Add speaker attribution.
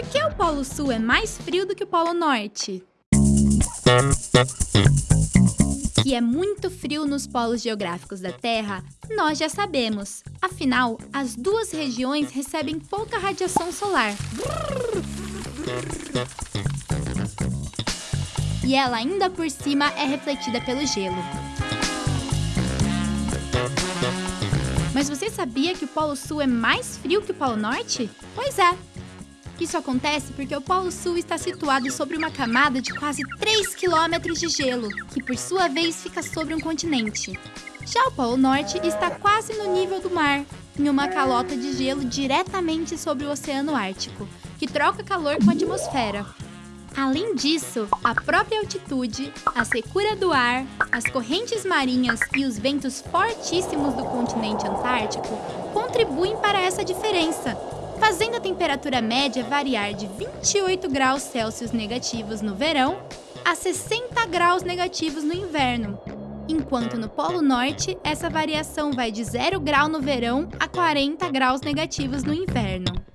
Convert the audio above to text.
Speaker 1: Por que o Polo Sul é mais frio do que o Polo Norte? Que é muito frio nos polos geográficos da Terra, nós já sabemos. Afinal, as duas regiões recebem pouca radiação solar. E ela ainda por cima é refletida pelo gelo. Mas você sabia que o Polo Sul é mais frio que o Polo Norte? Pois é. Isso acontece porque o Polo Sul está situado sobre uma camada de quase 3 quilômetros de gelo, que por sua vez fica sobre um continente. Já o Polo Norte está quase no nível do mar, em uma calota de gelo diretamente sobre o Oceano Ártico, que troca calor com a atmosfera. Além disso, a própria altitude, a secura do ar, as correntes marinhas e os ventos fortíssimos do continente antártico contribuem para essa diferença, fazendo a temperatura média variar de 28 graus Celsius negativos no verão a 60 graus negativos no inverno, enquanto no Polo Norte essa variação vai de 0 grau no verão a 40 graus negativos no inverno.